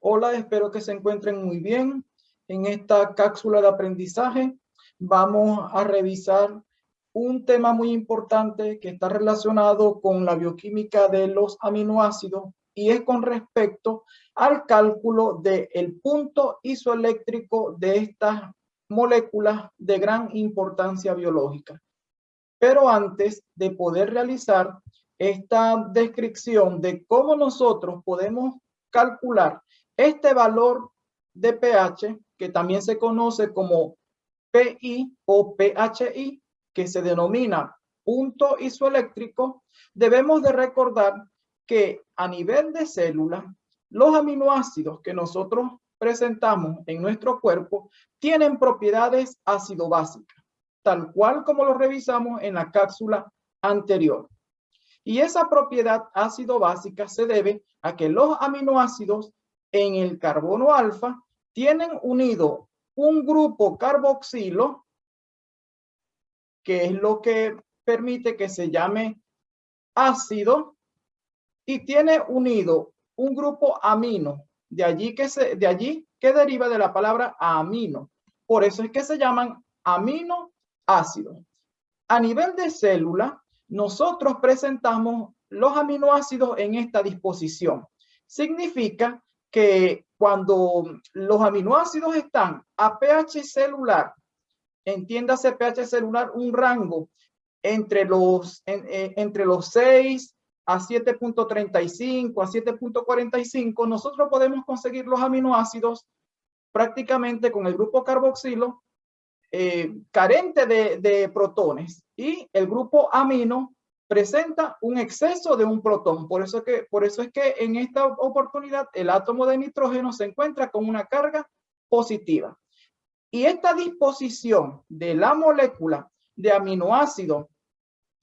Hola, espero que se encuentren muy bien. En esta cápsula de aprendizaje vamos a revisar un tema muy importante que está relacionado con la bioquímica de los aminoácidos y es con respecto al cálculo del punto isoeléctrico de estas moléculas de gran importancia biológica. Pero antes de poder realizar esta descripción de cómo nosotros podemos calcular este valor de pH, que también se conoce como PI o PHI, que se denomina punto isoeléctrico, debemos de recordar que a nivel de célula, los aminoácidos que nosotros presentamos en nuestro cuerpo tienen propiedades ácido-básicas, tal cual como lo revisamos en la cápsula anterior. Y esa propiedad ácido-básica se debe a que los aminoácidos en el carbono alfa tienen unido un grupo carboxilo, que es lo que permite que se llame ácido, y tiene unido un grupo amino, de allí que, se, de allí que deriva de la palabra amino. Por eso es que se llaman aminoácidos. A nivel de célula, nosotros presentamos los aminoácidos en esta disposición. Significa que cuando los aminoácidos están a pH celular, entiéndase pH celular un rango entre los, eh, entre los 6 a 7.35 a 7.45, nosotros podemos conseguir los aminoácidos prácticamente con el grupo carboxilo eh, carente de, de protones y el grupo amino presenta un exceso de un protón. Por eso, que, por eso es que en esta oportunidad el átomo de nitrógeno se encuentra con una carga positiva. Y esta disposición de la molécula de aminoácido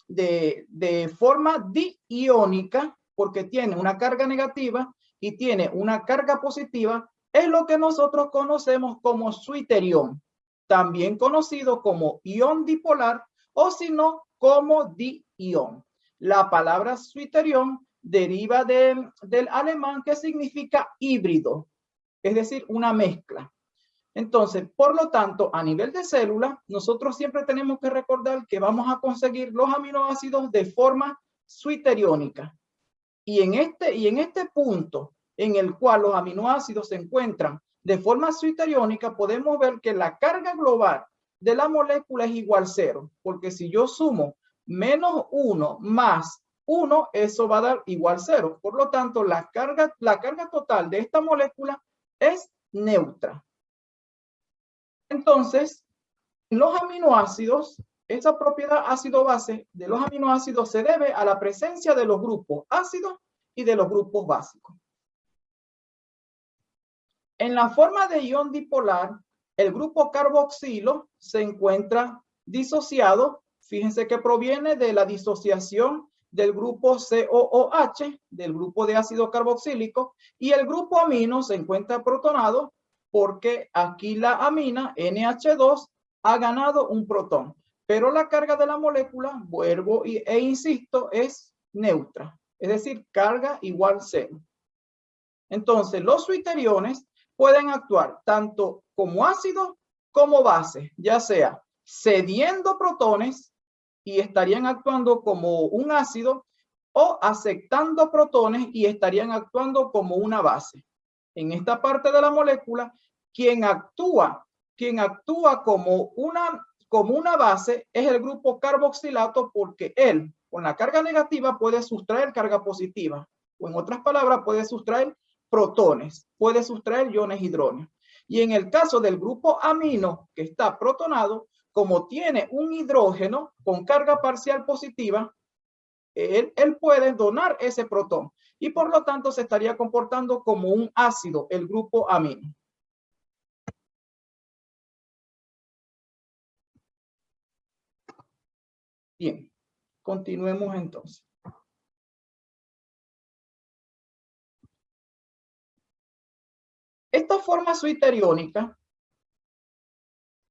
de, de forma diiónica, porque tiene una carga negativa y tiene una carga positiva, es lo que nosotros conocemos como suiterión, también conocido como ión dipolar o si no, como di-ion. La palabra suiterión deriva del alemán que significa híbrido, es decir, una mezcla. Entonces, por lo tanto, a nivel de célula, nosotros siempre tenemos que recordar que vamos a conseguir los aminoácidos de forma suiteriónica. Y en este, y en este punto en el cual los aminoácidos se encuentran de forma suiteriónica, podemos ver que la carga global de la molécula es igual cero, porque si yo sumo menos 1 más 1, eso va a dar igual cero. Por lo tanto, la carga, la carga total de esta molécula es neutra. Entonces, los aminoácidos, esa propiedad ácido-base de los aminoácidos se debe a la presencia de los grupos ácidos y de los grupos básicos. En la forma de ion dipolar, el grupo carboxilo se encuentra disociado, fíjense que proviene de la disociación del grupo COOH, del grupo de ácido carboxílico, y el grupo amino se encuentra protonado porque aquí la amina NH2 ha ganado un protón, pero la carga de la molécula, vuelvo e insisto, es neutra, es decir, carga igual cero. Entonces, los suiteriones pueden actuar tanto como ácido como base, ya sea cediendo protones y estarían actuando como un ácido o aceptando protones y estarían actuando como una base. En esta parte de la molécula, quien actúa, quien actúa como una, como una base es el grupo carboxilato porque él, con la carga negativa, puede sustraer carga positiva. O en otras palabras, puede sustraer protones, puede sustraer iones hidrógenos. Y en el caso del grupo amino que está protonado, como tiene un hidrógeno con carga parcial positiva, él, puede donar ese protón y por lo tanto se estaría comportando como un ácido, el grupo amino. Bien, continuemos entonces. Esta forma suiteriónica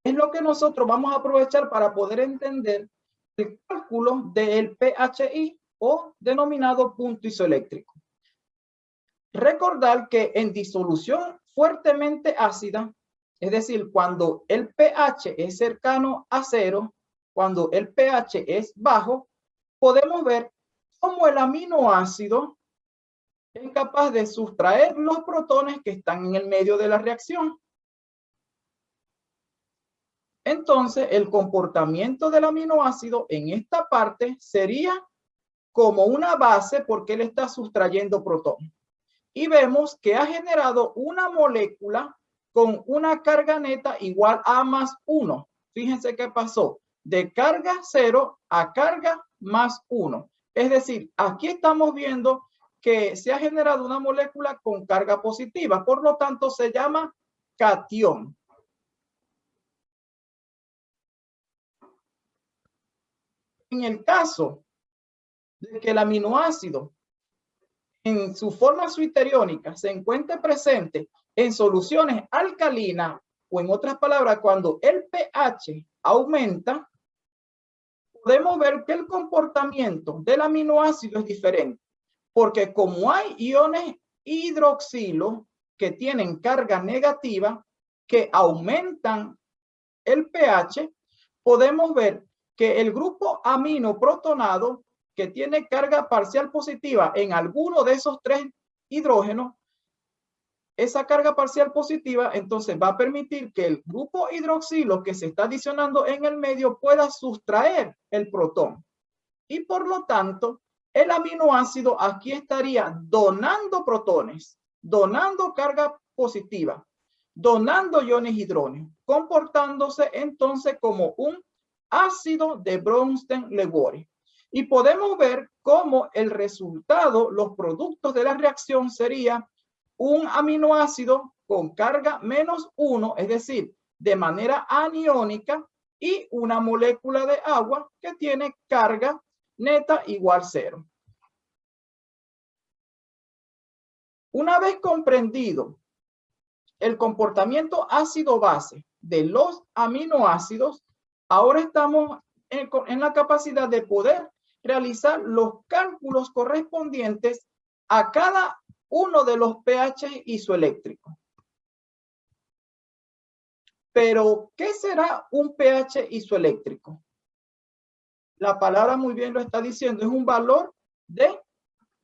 es lo que nosotros vamos a aprovechar para poder entender el cálculo del PHI o denominado punto isoeléctrico. Recordar que en disolución fuertemente ácida, es decir, cuando el pH es cercano a cero, cuando el pH es bajo, podemos ver cómo el aminoácido es capaz de sustraer los protones que están en el medio de la reacción. Entonces, el comportamiento del aminoácido en esta parte sería como una base porque él está sustrayendo protones. Y vemos que ha generado una molécula con una carga neta igual a más 1. Fíjense qué pasó. De carga 0 a carga más 1. Es decir, aquí estamos viendo que se ha generado una molécula con carga positiva. Por lo tanto, se llama cation. En el caso de que el aminoácido en su forma suiteriónica se encuentre presente en soluciones alcalinas o en otras palabras, cuando el pH aumenta, podemos ver que el comportamiento del aminoácido es diferente. Porque como hay iones hidroxilo que tienen carga negativa, que aumentan el pH, podemos ver que el grupo amino protonado que tiene carga parcial positiva en alguno de esos tres hidrógenos, esa carga parcial positiva entonces va a permitir que el grupo hidroxilo que se está adicionando en el medio pueda sustraer el protón. Y por lo tanto, el aminoácido aquí estaría donando protones, donando carga positiva, donando iones hidrógenos, comportándose entonces como un ácido de Bronsted-Lewis. Y podemos ver cómo el resultado, los productos de la reacción sería un aminoácido con carga menos uno, es decir, de manera aniónica, y una molécula de agua que tiene carga neta igual cero. Una vez comprendido el comportamiento ácido-base de los aminoácidos, Ahora estamos en, la capacidad de poder realizar los cálculos correspondientes a cada uno de los pH isoeléctricos. Pero, ¿qué será un pH isoeléctrico? La palabra muy bien lo está diciendo, es un valor de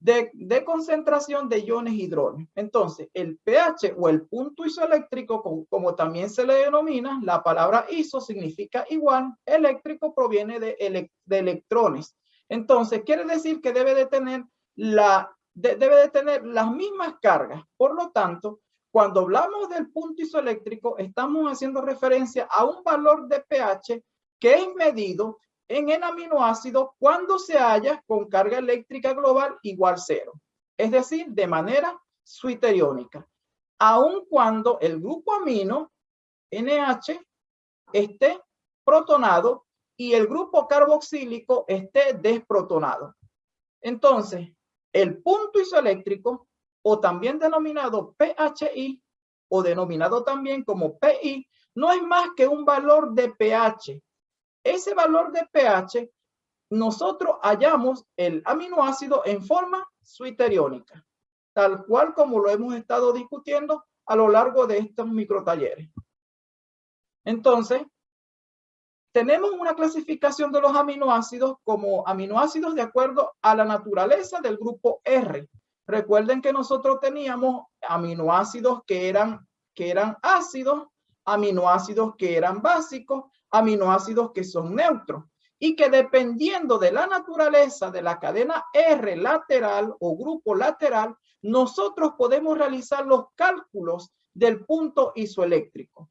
de, concentración de iones hidrógeno. Entonces, el pH o el punto isoeléctrico, como, también se le denomina, la palabra iso significa igual, eléctrico proviene de, de electrones. Entonces, quiere decir que debe de tener la debe de tener las mismas cargas. Por lo tanto, cuando hablamos del punto isoeléctrico, estamos haciendo referencia a un valor de pH que es medido en el aminoácido cuando se halla con carga eléctrica global igual cero, es decir, de manera suiteriónica, aun cuando el grupo amino NH esté protonado y el grupo carboxílico esté desprotonado. Entonces, el punto isoeléctrico, o también denominado PHI, o denominado también como PI, no es más que un valor de pH ese valor de pH, nosotros hallamos el aminoácido en forma suiteriónica, tal cual como lo hemos estado discutiendo a lo largo de estos microtalleres. Entonces, tenemos una clasificación de los aminoácidos como aminoácidos de acuerdo a la naturaleza del grupo R. Recuerden que nosotros teníamos aminoácidos que eran, que eran ácidos, aminoácidos que eran básicos, aminoácidos que son neutros y que dependiendo de la naturaleza de la cadena R lateral o grupo lateral, nosotros podemos realizar los cálculos del punto isoeléctrico.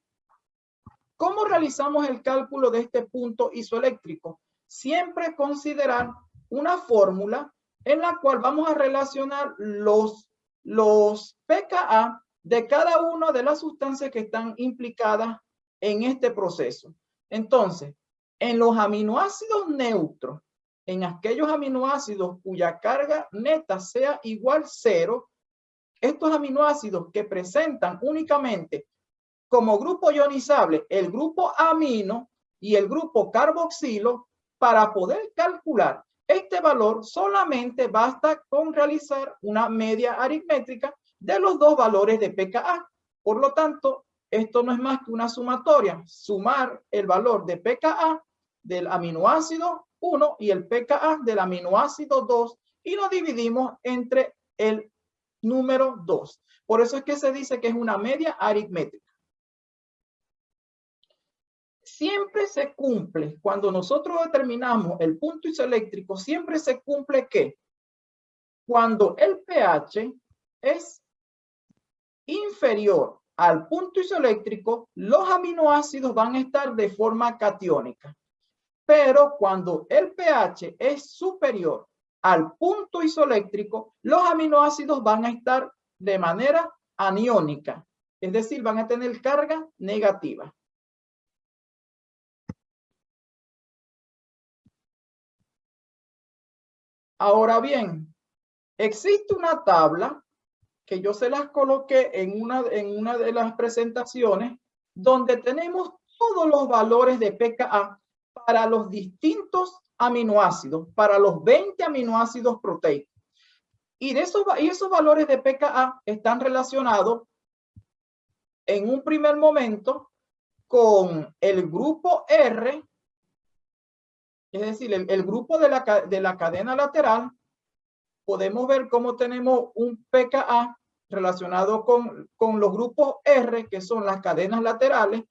¿Cómo realizamos el cálculo de este punto isoeléctrico? Siempre considerar una fórmula en la cual vamos a relacionar los, los pKa de cada una de las sustancias que están implicadas en este proceso. Entonces, en los aminoácidos neutros, en aquellos aminoácidos cuya carga neta sea igual cero, estos aminoácidos que presentan únicamente como grupo ionizable el grupo amino y el grupo carboxilo, para poder calcular este valor solamente basta con realizar una media aritmétrica de los dos valores de pKa. Por lo tanto, esto no es más que una sumatoria, sumar el valor de pKa del aminoácido 1 y el pKa del aminoácido 2 y lo dividimos entre el número 2. Por eso es que se dice que es una media aritmética. Siempre se cumple, cuando nosotros determinamos el punto isoeléctrico, siempre se cumple que cuando el pH es inferior al punto isoeléctrico, los aminoácidos van a estar de forma catiónica. Pero cuando el pH es superior al punto isoeléctrico, los aminoácidos van a estar de manera aniónica, es decir, van a tener carga negativa. Ahora bien, existe una tabla que yo se las coloqué en una, en una de las presentaciones donde tenemos todos los valores de pKa para los distintos aminoácidos, para los 20 aminoácidos proteicos. Y, de esos, y esos valores de pKa están relacionados en un primer momento con el grupo R, es decir, el, grupo de la, de la cadena lateral, podemos ver cómo tenemos un pKa relacionado con, con los grupos R, que son las cadenas laterales,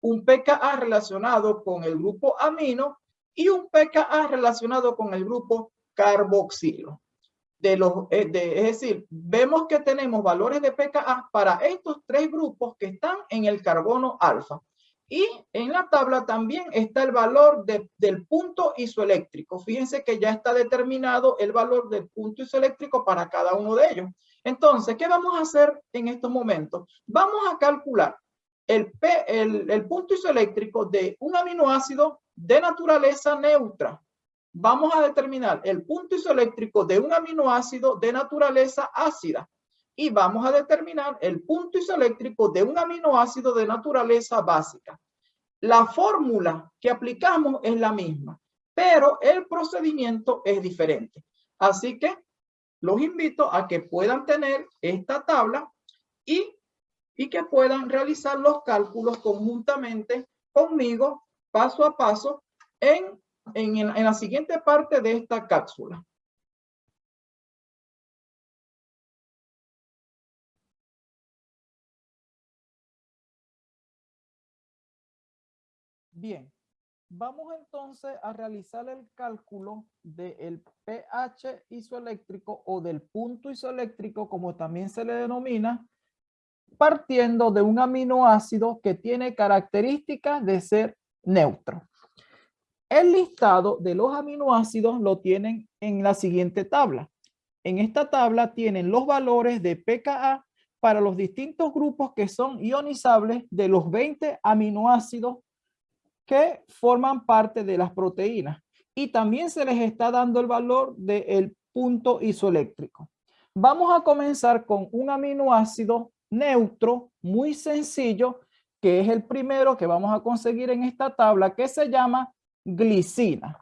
un pKa relacionado con el grupo amino y un pKa relacionado con el grupo carboxilo. De los, eh, es decir, vemos que tenemos valores de pKa para estos tres grupos que están en el carbono alfa. Y en la tabla también está el valor del punto isoeléctrico. Fíjense que ya está determinado el valor del punto isoeléctrico para cada uno de ellos. Entonces, ¿qué vamos a hacer en estos momentos? Vamos a calcular el, el, punto isoeléctrico de un aminoácido de naturaleza neutra. Vamos a determinar el punto isoeléctrico de un aminoácido de naturaleza ácida. Y vamos a determinar el punto isoeléctrico de un aminoácido de naturaleza básica. La fórmula que aplicamos es la misma, pero el procedimiento es diferente. Así que los invito a que puedan tener esta tabla y, y que puedan realizar los cálculos conjuntamente conmigo, paso a paso, en, en, en la siguiente parte de esta cápsula. Bien, Vamos entonces a realizar el cálculo del pH isoeléctrico o del punto isoeléctrico, como también se le denomina, partiendo de un aminoácido que tiene características de ser neutro. El listado de los aminoácidos lo tienen en la siguiente tabla. En esta tabla tienen los valores de pKa para los distintos grupos que son ionizables de los 20 aminoácidos que forman parte de las proteínas. Y también se les está dando el valor del punto isoeléctrico. Vamos a comenzar con un aminoácido neutro muy sencillo, que es el primero que vamos a conseguir en esta tabla, que se llama glicina.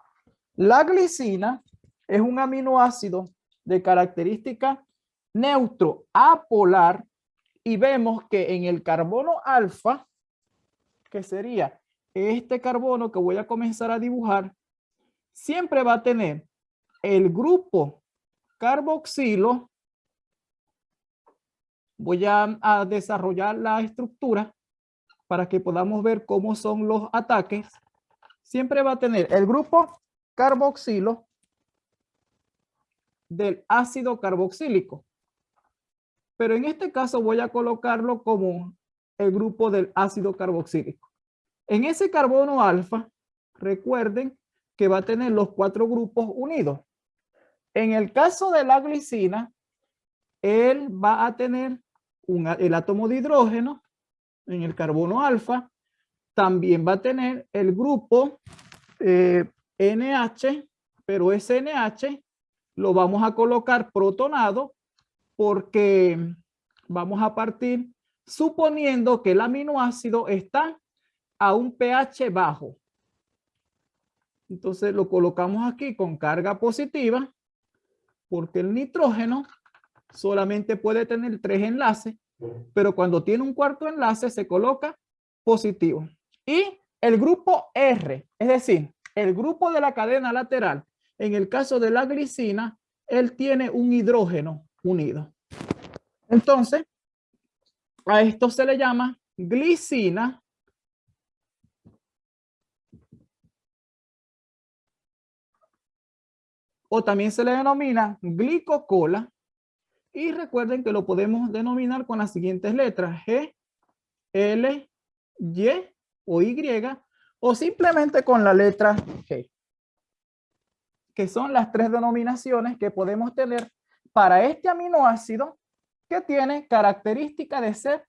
La glicina es un aminoácido de característica neutro apolar y vemos que en el carbono alfa, que sería este carbono que voy a comenzar a dibujar siempre va a tener el grupo carboxilo. Voy a, desarrollar la estructura para que podamos ver cómo son los ataques. Siempre va a tener el grupo carboxilo del ácido carboxílico. Pero en este caso voy a colocarlo como el grupo del ácido carboxílico. En ese carbono alfa, recuerden que va a tener los cuatro grupos unidos. En el caso de la glicina, él va a tener el átomo de hidrógeno en el carbono alfa. También va a tener el grupo NH, eh, pero ese NH lo vamos a colocar protonado porque vamos a partir suponiendo que el aminoácido está a un pH bajo. Entonces lo colocamos aquí con carga positiva porque el nitrógeno solamente puede tener tres enlaces, pero cuando tiene un cuarto enlace se coloca positivo. Y el grupo R, es decir, el grupo de la cadena lateral, en el caso de la glicina, él tiene un hidrógeno unido. Entonces, a esto se le llama glicina o también se le denomina glicocola. Y recuerden que lo podemos denominar con las siguientes letras, G, L, Y o Y, o simplemente con la letra G, que son las tres denominaciones que podemos tener para este aminoácido que tiene característica de ser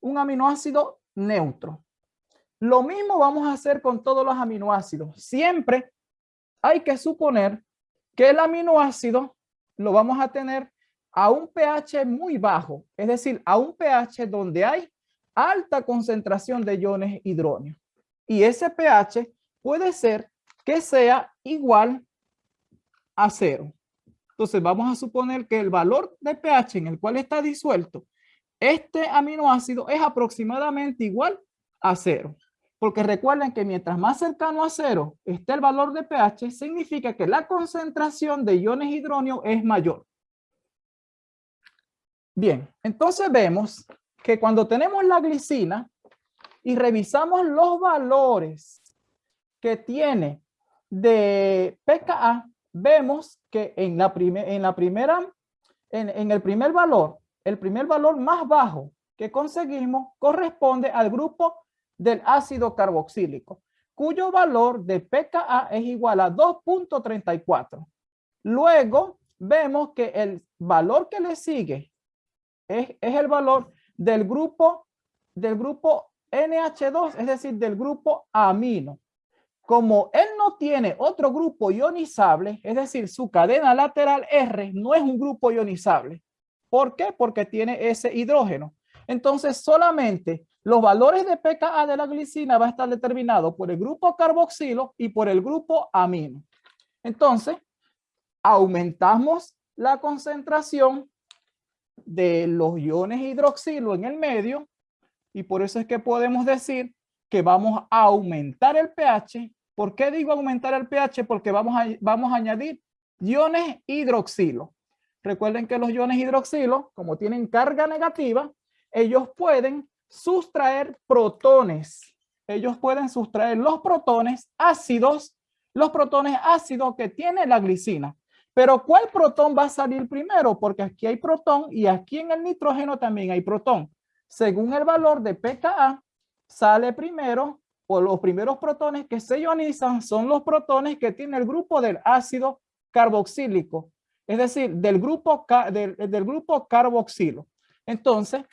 un aminoácido neutro. Lo mismo vamos a hacer con todos los aminoácidos. Siempre hay que suponer que el aminoácido lo vamos a tener a un pH muy bajo, es decir, a un pH donde hay alta concentración de iones hidróneo. Y ese pH puede ser que sea igual a cero. Entonces vamos a suponer que el valor de pH en el cual está disuelto este aminoácido es aproximadamente igual a cero. Porque recuerden que mientras más cercano a cero esté el valor de pH, significa que la concentración de iones hidróneo es mayor. Bien, entonces vemos que cuando tenemos la glicina y revisamos los valores que tiene de pKa, vemos que en la, en la primera, en el primer valor, el primer valor más bajo que conseguimos corresponde al grupo del ácido carboxílico, cuyo valor de pKa es igual a 2.34. Luego vemos que el valor que le sigue es, es, el valor del grupo, del grupo NH2, es decir, del grupo amino. Como él no tiene otro grupo ionizable, es decir, su cadena lateral R no es un grupo ionizable. ¿Por qué? Porque tiene ese hidrógeno. Entonces, solamente los valores de pKa de la glicina va a estar determinado por el grupo carboxilo y por el grupo amino. Entonces, aumentamos la concentración de los iones hidroxilo en el medio y por eso es que podemos decir que vamos a aumentar el pH. ¿Por qué digo aumentar el pH? Porque vamos a, vamos a añadir iones hidroxilo. Recuerden que los iones hidroxilo, como tienen carga negativa, ellos pueden sustraer protones. Ellos pueden sustraer los protones ácidos, los protones ácidos que tiene la glicina. Pero ¿cuál protón va a salir primero? Porque aquí hay protón y aquí en el nitrógeno también hay protón. Según el valor de pKa, sale primero o los primeros protones que se ionizan son los protones que tiene el grupo del ácido carboxílico. Es decir, del grupo, del, del grupo carboxilo. Entonces,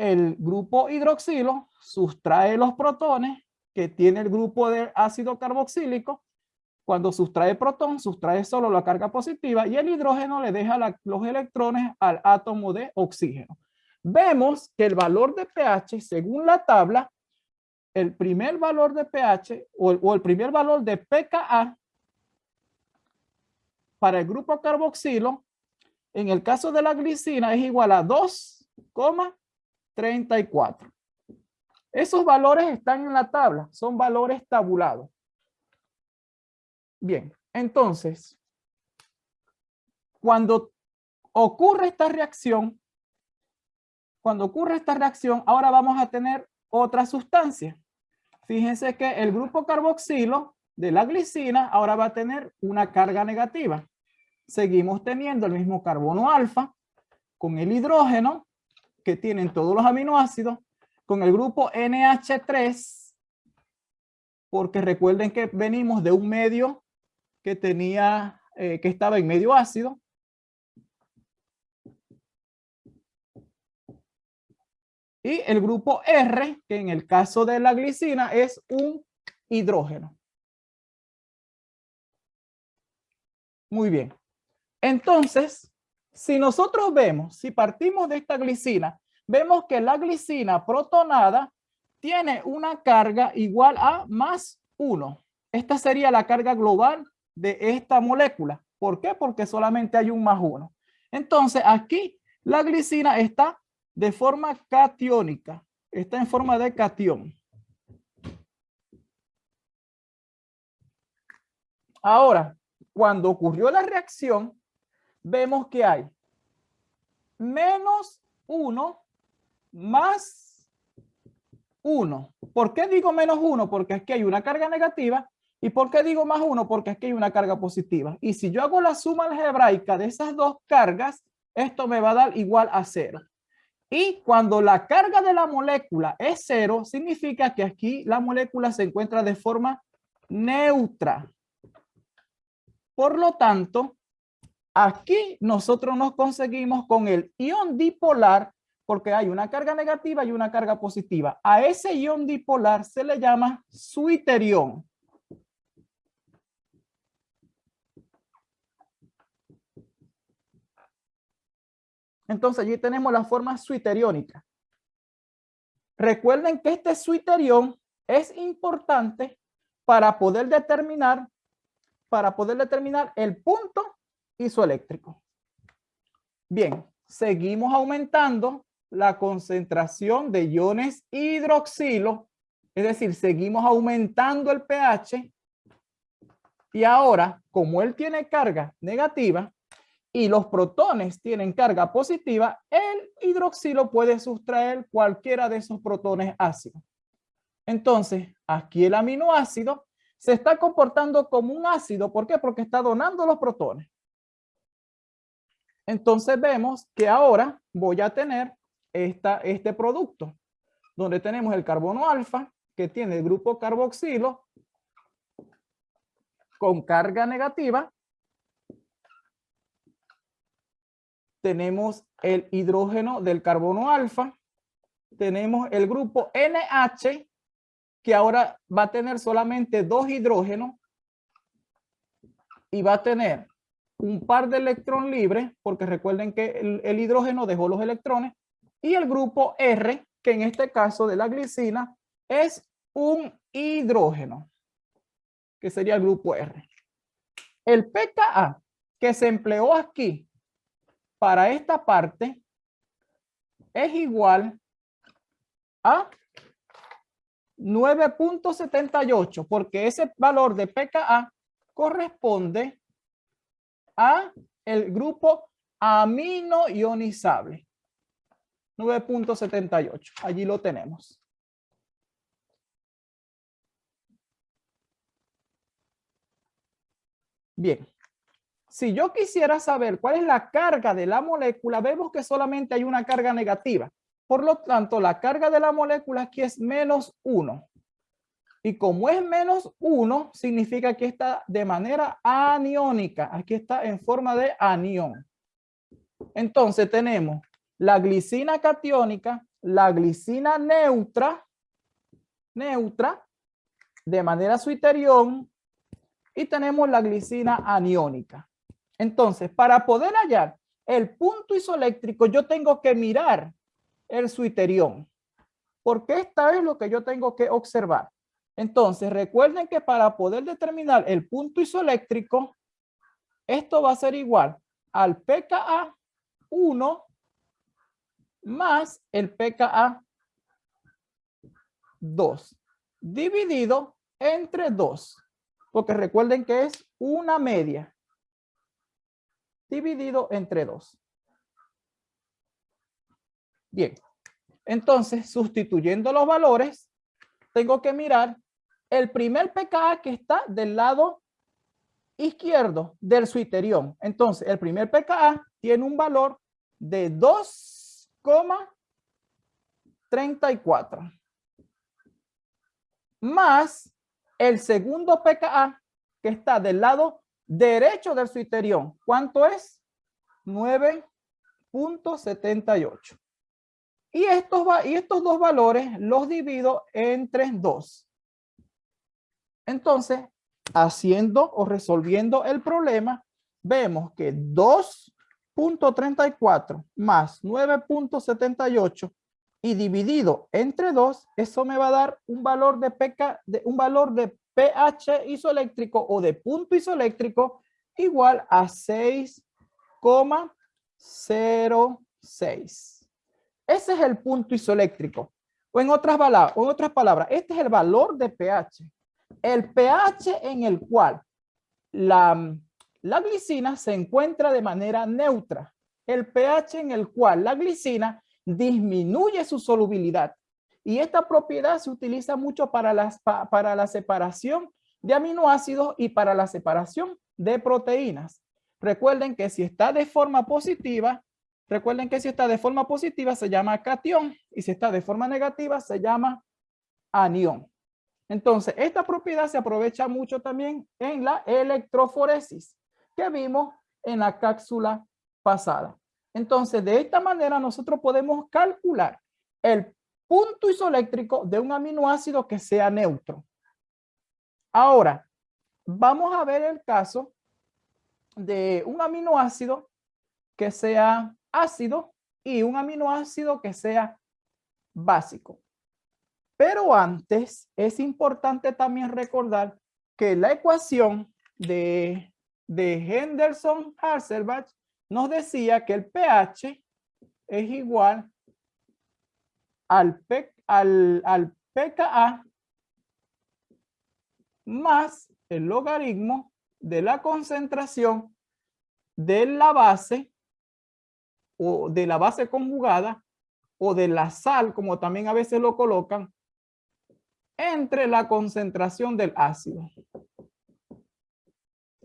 el grupo hidroxilo sustrae los protones que tiene el grupo de ácido carboxílico. Cuando sustrae protón, sustrae solo la carga positiva y el hidrógeno le deja los electrones al átomo de oxígeno. Vemos que el valor de pH, según la tabla, el primer valor de pH o el, o el primer valor de pKa para el grupo carboxilo, en el caso de la glicina es igual a 2,5 34. Esos valores están en la tabla, son valores tabulados. Bien, entonces, cuando ocurre esta reacción, cuando ocurre esta reacción, ahora vamos a tener otra sustancia. Fíjense que el grupo carboxilo de la glicina ahora va a tener una carga negativa. Seguimos teniendo el mismo carbono alfa con el hidrógeno que tienen todos los aminoácidos con el grupo NH3, porque recuerden que venimos de un medio que tenía, eh, que estaba en medio ácido. Y el grupo R, que en el caso de la glicina es un hidrógeno. Muy bien. Entonces, si nosotros vemos, si partimos de esta glicina, vemos que la glicina protonada tiene una carga igual a más 1. Esta sería la carga global de esta molécula. ¿Por qué? Porque solamente hay un más 1. Entonces aquí La glicina está de forma catiónica, está en forma de catión. Ahora, cuando ocurrió la reacción, vemos que hay menos 1 más 1. ¿Por qué digo menos 1? Porque aquí hay una carga negativa. ¿Y por qué digo más 1? Porque aquí hay una carga positiva. Y si yo hago la suma algebraica de esas dos cargas, esto me va a dar igual a 0. Y cuando la carga de la molécula es 0, significa que aquí la molécula se encuentra de forma neutra. Por lo tanto, aquí nosotros nos conseguimos con el ion dipolar porque hay una carga negativa y una carga positiva. A ese ion dipolar se le llama suiterión. Entonces allí tenemos la forma suiteriónica. Recuerden que este suiterión es importante para poder determinar para poder determinar el punto isoeléctrico. Bien, seguimos aumentando la concentración de iones hidroxilo, es decir, seguimos aumentando el pH y ahora, como él tiene carga negativa y los protones tienen carga positiva, el hidroxilo puede sustraer cualquiera de esos protones ácidos. Entonces, aquí el aminoácido se está comportando como un ácido. ¿Por qué? Porque está donando los protones. Entonces vemos que ahora voy a tener esta, este producto, donde tenemos el carbono alfa, que tiene el grupo carboxilo, con carga negativa. Tenemos el hidrógeno del carbono alfa. Tenemos el grupo NH, que ahora va a tener solamente dos hidrógenos y va a tener un par de electrón libres, porque recuerden que el, hidrógeno dejó los electrones, y el grupo R, que en este caso de la glicina, es un hidrógeno, que sería el grupo R. El pKa que se empleó aquí para esta parte es igual a 9.78, porque ese valor de pKa corresponde a el grupo amino ionizable. 9.78, allí lo tenemos. Bien, si yo quisiera saber cuál es la carga de la molécula, vemos que solamente hay una carga negativa. Por lo tanto, la carga de la molécula aquí es menos 1. Y como es menos 1, significa que está de manera aniónica. Aquí está en forma de anión. Entonces tenemos la glicina catiónica, la glicina neutra, neutra, de manera suiterión, y tenemos la glicina aniónica. Entonces, para poder hallar el punto isoeléctrico, yo tengo que mirar el suiterión. Porque esta es lo que yo tengo que observar. Entonces, recuerden que para poder determinar el punto isoeléctrico, esto va a ser igual al pKa 1 más el pKa 2 dividido entre 2. Porque recuerden que es una media dividido entre 2. Bien, entonces sustituyendo los valores, tengo que mirar el primer pKa que está del lado izquierdo del suiterión. Entonces, el primer pKa tiene un valor de 2,34 más el segundo pKa que está del lado derecho del suiterión. ¿Cuánto es? 9.78. Y estos, y estos dos valores los divido entre 2. Entonces, haciendo o resolviendo el problema, vemos que 2.34 más 9.78 y dividido entre 2, eso me va a dar un valor de, PK, de un valor de pH isoeléctrico o de punto isoeléctrico igual a 6,0 6. Ese es el punto isoeléctrico. O en otras, palabras, en otras palabras, este es el valor de pH. El pH en el cual la, la glicina se encuentra de manera neutra. El pH en el cual la glicina disminuye su solubilidad. Y esta propiedad se utiliza mucho para, las, para la separación de aminoácidos y para la separación de proteínas. Recuerden que si está de forma positiva, recuerden que si está de forma positiva se llama cation y si está de forma negativa se llama anión. Entonces, esta propiedad se aprovecha mucho también en la electroforesis que vimos en la cápsula pasada. Entonces, de esta manera nosotros podemos calcular el punto isoeléctrico de un aminoácido que sea neutro. Ahora, vamos a ver el caso de un aminoácido que sea ácido y un aminoácido que sea básico. Pero antes es importante también recordar que la ecuación de, de Henderson-Hasselbalch nos decía que el pH es igual al, al, al pKa más el logaritmo de la concentración de la base o de la base conjugada o de la sal, como también a veces lo colocan, entre la concentración del ácido.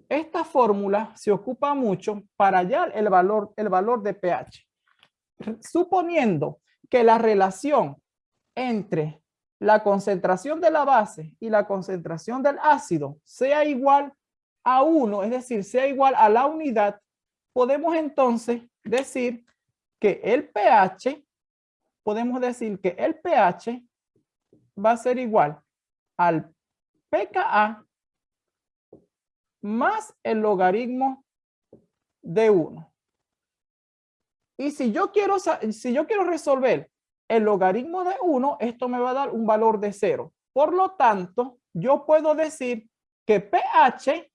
Esta fórmula se ocupa mucho para hallar el valor, el valor de pH. Suponiendo que la relación entre la concentración de la base y la concentración del ácido sea igual a 1, es decir, sea igual a la unidad, podemos entonces decir que el pH, podemos decir que el pH va a ser igual al pKa más el logaritmo de 1. Y si yo quiero, si yo quiero resolver el logaritmo de 1, esto me va a dar un valor de 0. Por lo tanto, yo puedo decir que pH,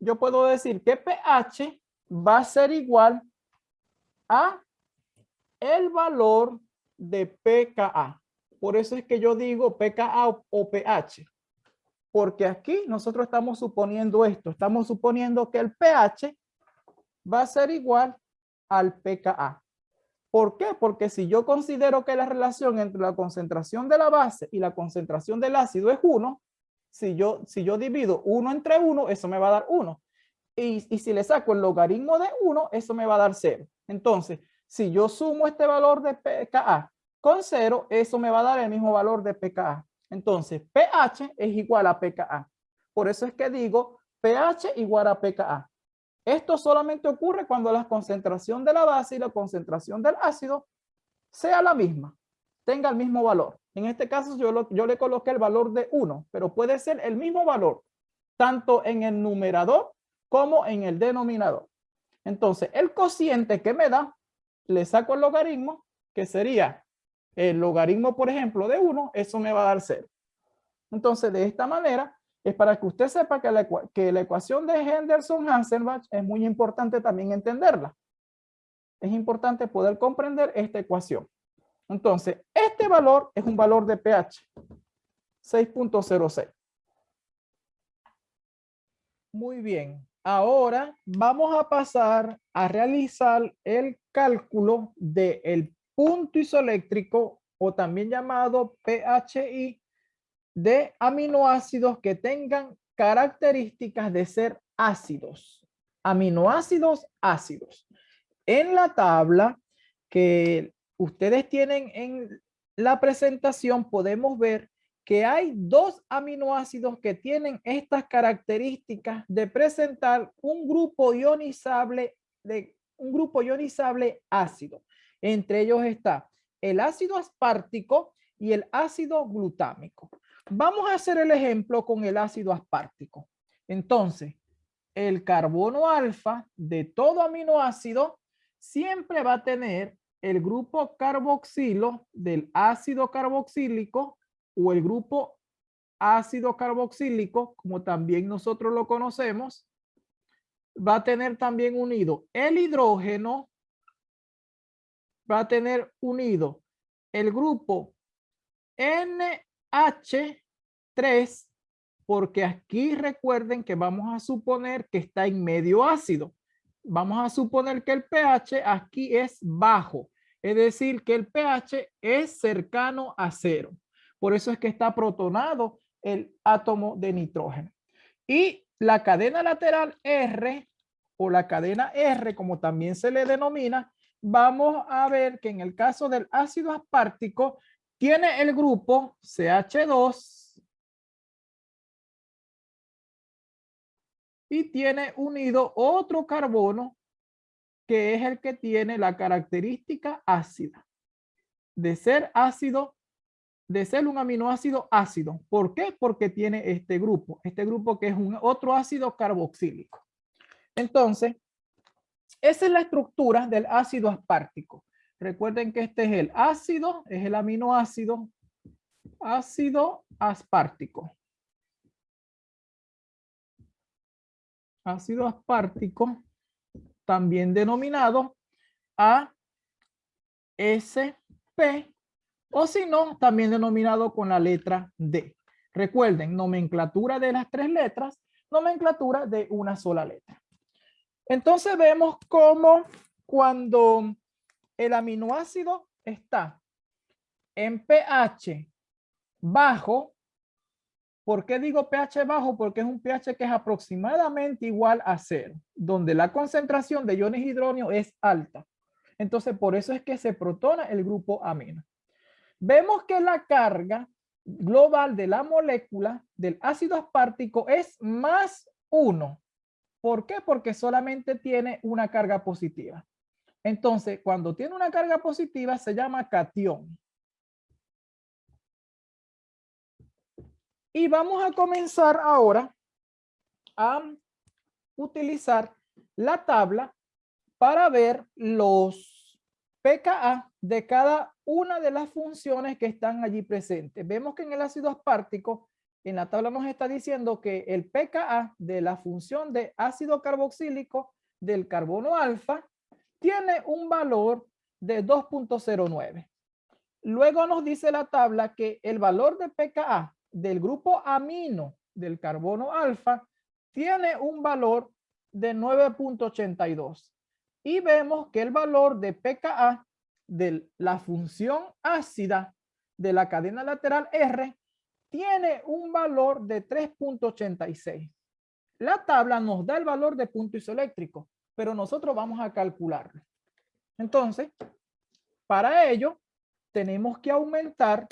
yo puedo decir que pH va a ser igual a el valor de pKa. Por eso es que yo digo pKa o pH. Porque aquí nosotros estamos suponiendo esto. Estamos suponiendo que el pH va a ser igual al pKa. ¿Por qué? Porque si yo considero que la relación entre la concentración de la base y la concentración del ácido es 1, si yo, si yo divido 1 entre 1, eso me va a dar 1. Y, y si le saco el logaritmo de 1, eso me va a dar 0. Entonces, si yo sumo este valor de pKa con 0, eso me va a dar el mismo valor de pKa. Entonces, pH es igual a pKa. Por eso es que digo pH igual a pKa. Esto solamente ocurre cuando la concentración de la base y la concentración del ácido sea la misma, tenga el mismo valor. En este caso yo, yo le coloqué el valor de 1, pero puede ser el mismo valor, tanto en el numerador como en el denominador. Entonces, el cociente que me da, le saco el logaritmo, que sería el logaritmo, por ejemplo, de 1, eso me va a dar 0. Entonces, de esta manera, es para que usted sepa que la, que la ecuación de Henderson-Hasselbalch es muy importante también entenderla. Es importante poder comprender esta ecuación. Entonces, este valor es un valor de pH, 6.06. Muy bien, ahora vamos a pasar a realizar el cálculo del punto isoeléctrico o también llamado PHI de aminoácidos que tengan características de ser ácidos. Aminoácidos ácidos. En la tabla que ustedes tienen en la presentación podemos ver que hay dos aminoácidos que tienen estas características de presentar un grupo ionizable de un grupo ionizable ácido. Entre ellos está el ácido aspartico y el ácido glutámico. Vamos a hacer el ejemplo con el ácido aspartico. Entonces, el carbono alfa de todo aminoácido siempre va a tener el grupo carboxilo del ácido carboxílico o el grupo ácido carboxílico, como también nosotros lo conocemos, va a tener también unido el hidrógeno va a tener unido el grupo NH3 porque aquí recuerden que vamos a suponer que está en medio ácido. Vamos a suponer que el pH aquí es bajo, es decir, que el pH es cercano a cero. Por eso es que está protonado el átomo de nitrógeno. Y la cadena lateral R o la cadena R, como también se le denomina, vamos a ver que en el caso del ácido aspartico tiene el grupo CH2 y tiene unido otro carbono que es el que tiene la característica ácida de ser ácido de ser un aminoácido ácido. ¿Por qué? Porque tiene este grupo, este grupo que es un otro ácido carboxílico. Entonces, esa es la estructura del ácido aspartico. Recuerden que este es el ácido, es el aminoácido ácido aspartico. Ácido aspartico, también denominado ASP o si no, también denominado con la letra D. Recuerden, nomenclatura de las tres letras, nomenclatura de una sola letra. Entonces vemos cómo cuando el aminoácido está en pH bajo, ¿por qué digo pH bajo? Porque es un pH que es aproximadamente igual a cero, donde la concentración de iones hidróneo es alta. Entonces, por eso es que se protona el grupo amino. Vemos que la carga global de la molécula del ácido aspartico es más 1. ¿Por qué? Porque solamente tiene una carga positiva. Entonces, cuando tiene una carga positiva se llama cation. Y vamos a comenzar ahora a utilizar la tabla para ver los pKa de cada una de las funciones que están allí presentes. Vemos que en el ácido aspartico, en la tabla nos está diciendo que el pKa de la función de ácido carboxílico del carbono alfa tiene un valor de 2.09. Luego nos dice la tabla que el valor de pKa del grupo amino del carbono alfa tiene un valor de 9.82. Y vemos que el valor de pKa de la función ácida de la cadena lateral R tiene un valor de 3.86. La tabla nos da el valor de punto isoeléctrico, pero nosotros vamos a calcularlo. Entonces, para ello, tenemos que aumentar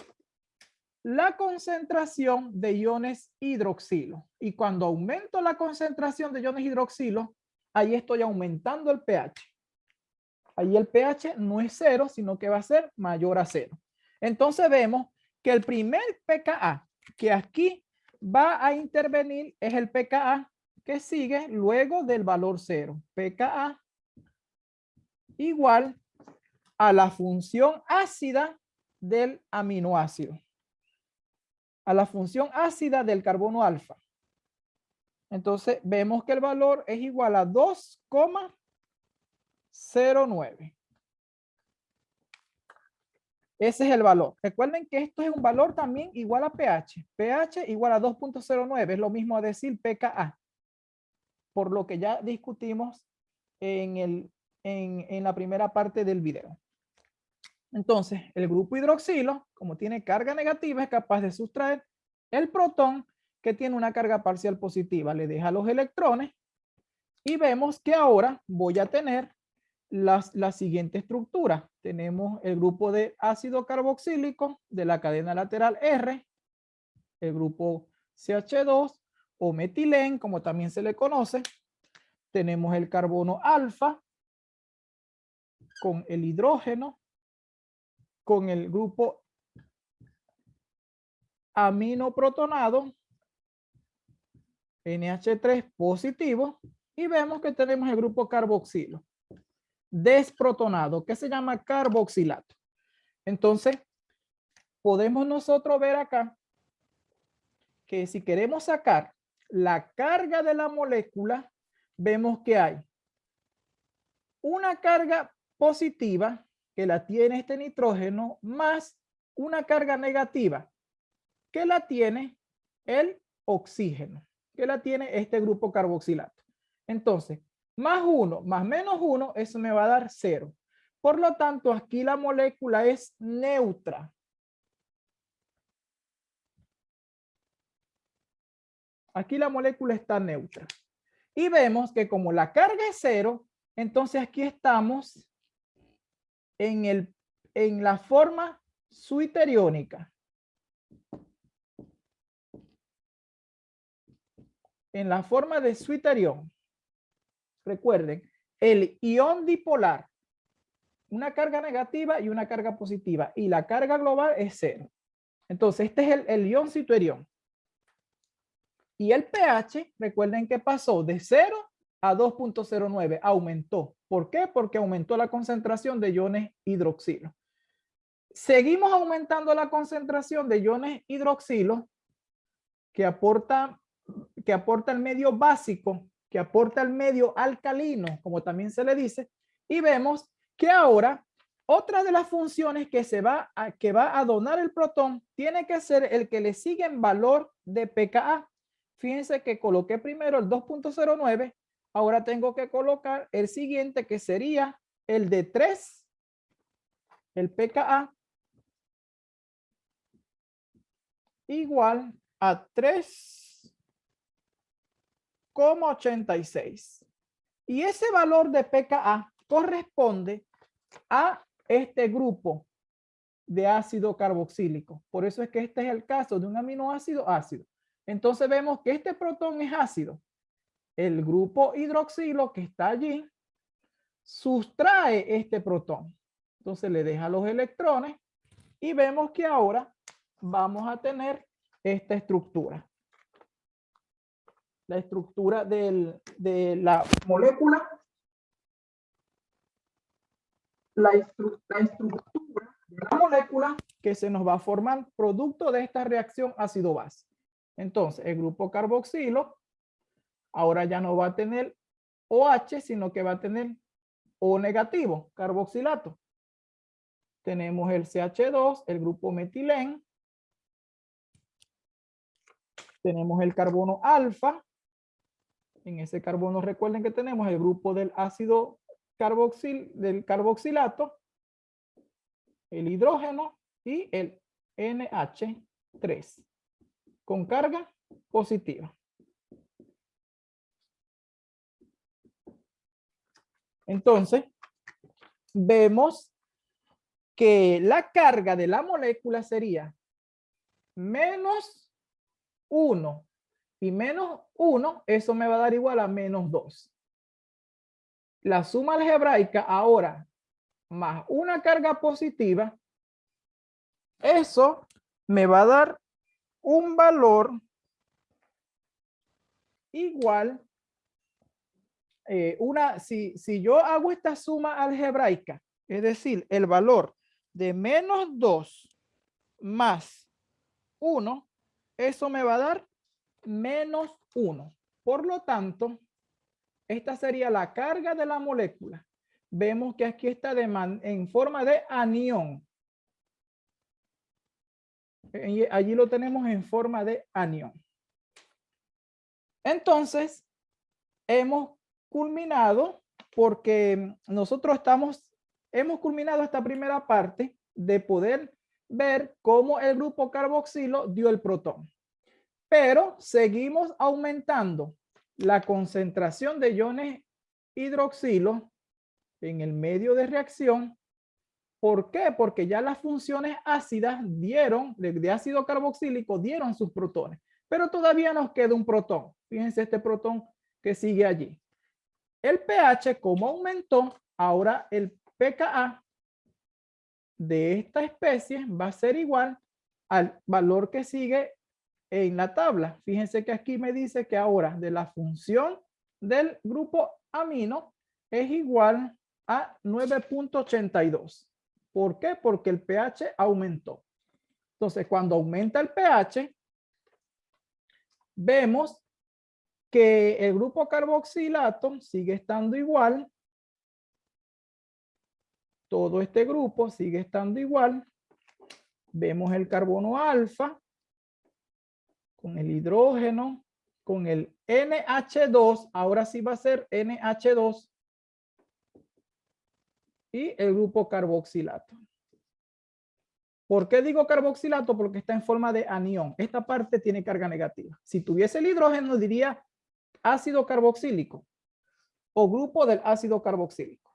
la concentración de iones hidroxilo. Y cuando aumento la concentración de iones hidroxilo, ahí estoy aumentando el pH. Ahí el pH no es cero, sino que va a ser mayor a cero. Entonces vemos que el primer pKa que aquí va a intervenir es el pKa que sigue luego del valor cero. pKa igual a la función ácida del aminoácido. A la función ácida del carbono alfa. Entonces vemos que el valor es igual a 2,5 0,9. Ese es el valor. Recuerden que esto es un valor también igual a pH. pH igual a 2.09. Es lo mismo a decir pKa. Por lo que ya discutimos en, el, en, en la primera parte del video. Entonces, el grupo hidroxilo, como tiene carga negativa, es capaz de sustraer el protón que tiene una carga parcial positiva. Le deja los electrones y vemos que ahora voy a tener la siguiente estructura. Tenemos el grupo de ácido carboxílico de la cadena lateral R, el grupo CH2 o metilén, como también se le conoce. Tenemos el carbono alfa con el hidrógeno, con el grupo amino protonado, NH3 positivo, y vemos que tenemos el grupo carboxilo desprotonado, que se llama carboxilato. Entonces, podemos nosotros ver acá que si queremos sacar la carga de la molécula, vemos que hay una carga positiva, que la tiene este nitrógeno más una carga negativa que la tiene el oxígeno, que la tiene este grupo carboxilato. Entonces, más 1 más menos 1, eso me va a dar 0. Por lo tanto, aquí la molécula es neutra. Aquí la molécula está neutra. Y vemos que como la carga es cero, entonces aquí estamos en, el, en la forma suiteriónica. En la forma de suiterión. Recuerden, el ion dipolar, una carga negativa y una carga positiva, y la carga global es cero. Entonces, este es el, el ion suiterión. Y el pH, recuerden que pasó de 0 a 2.09, aumentó. ¿Por qué? Porque aumentó la concentración de iones hidroxilo. Seguimos aumentando la concentración de iones hidroxilo que aporta, que aporta el medio básico, que aporta el medio alcalino, como también se le dice, y vemos que ahora otra de las funciones que se va a, que va a donar el protón tiene que ser el que le sigue en valor de pKa. Fíjense que coloqué primero el 2.09. Ahora tengo que colocar el siguiente que sería el de 3, el pKa, igual a 3,86. Y ese valor de pKa corresponde a este grupo de ácido carboxílico. Por eso es que este es el caso de un aminoácido ácido. Entonces vemos que este protón es ácido. El grupo hidroxilo que está allí sustrae este protón. Entonces le deja los electrones y vemos que ahora vamos a tener esta estructura. La estructura de la molécula. La, la estructura de la molécula que se nos va a formar producto de esta reacción ácido-base. Entonces, el grupo carboxilo ahora ya no va a tener OH, sino que va a tener O negativo, carboxilato. Tenemos el CH2, el grupo metilén. Tenemos el carbono alfa. En ese carbono recuerden que tenemos el grupo del ácido carboxil, del carboxilato, el hidrógeno y el NH3 con carga positiva. Entonces, vemos que la carga de la molécula sería menos 1 y menos 1, eso me va a dar igual a menos 2. La suma algebraica ahora más una carga positiva, eso me va a dar un valor igual, eh, una, si, si yo hago esta suma algebraica, es decir, el valor de menos 2 más 1, eso me va a dar menos 1. Por lo tanto, esta sería la carga de la molécula. Vemos que aquí está en forma de anión allí lo tenemos en forma de anión. Entonces, hemos culminado porque nosotros estamos, hemos culminado esta primera parte de poder ver cómo el grupo carboxilo dio el protón. Pero seguimos aumentando la concentración de iones hidroxilo en el medio de reacción ¿Por qué? Porque ya las funciones ácidas dieron, de ácido carboxílico, dieron sus protones. Pero todavía nos queda un protón. Fíjense este protón que sigue allí. El pH, como aumentó, ahora el pKa de esta especie va a ser igual al valor que sigue en la tabla. Fíjense que aquí me dice que ahora de la función del grupo amino es igual a 9.82. ¿Por qué? Porque el pH aumentó. Entonces, cuando aumenta el pH, vemos que el grupo carboxilato sigue estando igual todo este grupo sigue estando igual. Vemos el carbono alfa con el hidrógeno, con el NH2, ahora sí va a ser NH2 y el grupo carboxilato. ¿Por qué digo carboxilato? Porque está en forma de anión. Esta parte tiene carga negativa. Si tuviese el hidrógeno diría ácido carboxílico o grupo del ácido carboxílico.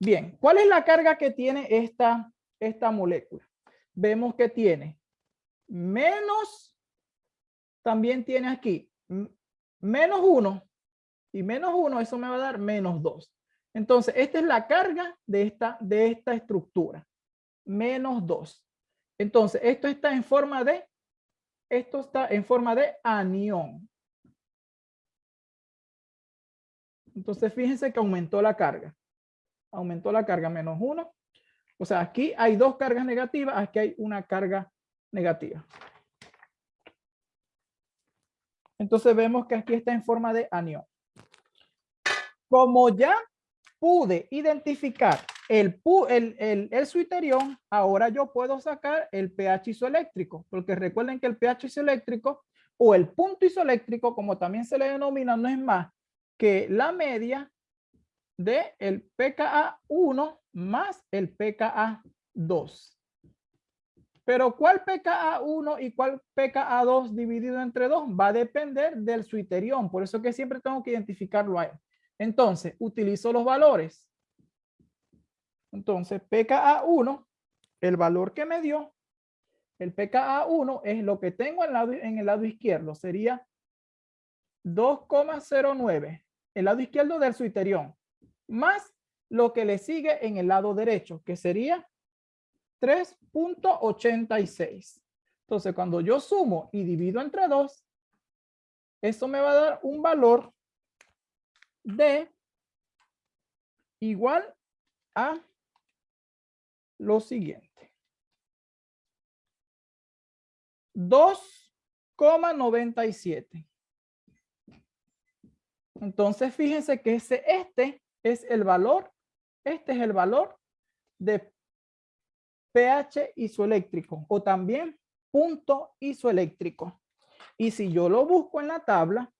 Bien, ¿cuál es la carga que tiene esta, esta molécula? Vemos que tiene menos, también tiene aquí menos 1 y menos 1, eso me va a dar menos 2. Entonces, esta es la carga de esta, de esta estructura. Menos 2. Entonces, esto está en forma de, esto está en forma de anión. Entonces, fíjense que aumentó la carga. Aumentó la carga menos 1. O sea, aquí hay dos cargas negativas, aquí hay una carga negativa. Entonces vemos que aquí está en forma de anión. Como ya pude identificar el, el, suiterión, ahora yo puedo sacar el pH isoeléctrico, porque recuerden que el pH isoeléctrico o el punto isoeléctrico, como también se le denomina, no es más que la media de el pKa 1 más el pKa 2. Pero ¿cuál pKa 1 y cuál pKa 2 dividido entre 2? Va a depender del suiterión. Por eso que siempre tengo que identificarlo ahí. Entonces, utilizo los valores. Entonces, pKa1, el valor que me dio, el pKa1 es lo que tengo en, en el lado izquierdo. Sería 2,09. El lado izquierdo del suiterión. Más lo que le sigue en el lado derecho, que sería 3.86. Entonces, cuando yo sumo y divido entre 2, eso me va a dar un valor de igual a lo siguiente. 2,97. Entonces, fíjense que ese, este es el valor, este es el valor de pH isoeléctrico o también punto isoeléctrico. Y si yo lo busco en la tabla,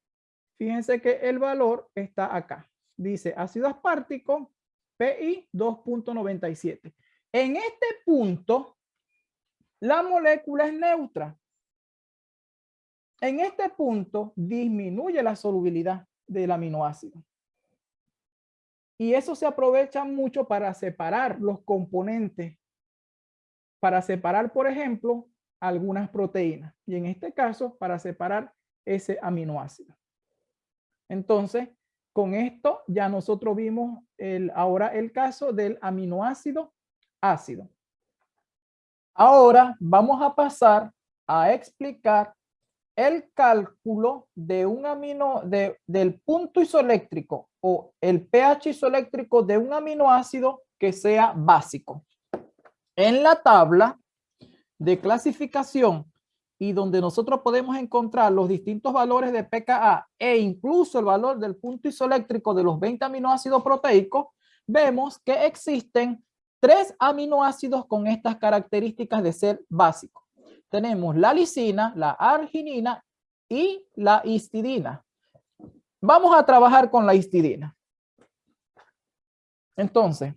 fíjense que el valor está acá. Dice ácido aspartico PI 2.97. En este punto, la molécula es neutra. En este punto disminuye la solubilidad del aminoácido. Y eso se aprovecha mucho para separar los componentes. Para separar, por ejemplo, algunas proteínas. Y en este caso, para separar ese aminoácido. Entonces, con esto ya nosotros vimos el, ahora el caso del aminoácido ácido. Ahora vamos a pasar a explicar el cálculo de un amino de, del punto isoeléctrico o el pH isoeléctrico de un aminoácido que sea básico. En la tabla de clasificación y donde nosotros podemos encontrar los distintos valores de pKa e incluso el valor del punto isoeléctrico de los 20 aminoácidos proteicos, vemos que existen tres aminoácidos con estas características de ser básicos. Tenemos la lisina, la arginina y la histidina. Vamos a trabajar con la histidina. Entonces,